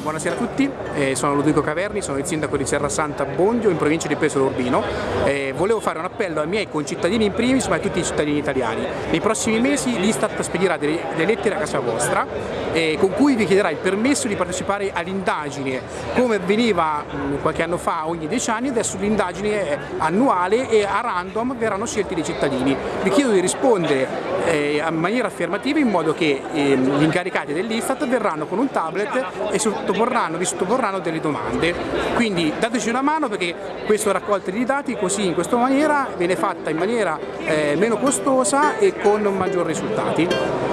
buonasera a tutti, eh, sono Ludovico Caverni, sono il sindaco di Serra Santa Bondio in provincia di Pesaro Urbino. Eh, volevo fare un appello ai miei concittadini in primis ma a tutti i cittadini italiani. Nei prossimi mesi l'Istat spedirà delle, delle, lettere a casa vostra eh, con cui vi chiederà il permesso di partecipare all'indagine come avveniva mh, qualche anno fa ogni dieci anni, adesso l'indagine è annuale e a random verranno scelti dei cittadini. Vi chiedo di rispondere eh, in maniera affermativa in modo che ehm, gli incaricati dell'Istat verranno con un tablet e sottoporranno, vi sottoporranno delle domande. Quindi dateci una mano perché questa raccolta di dati così in questa maniera viene fatta in maniera eh, meno costosa e con maggiori risultati.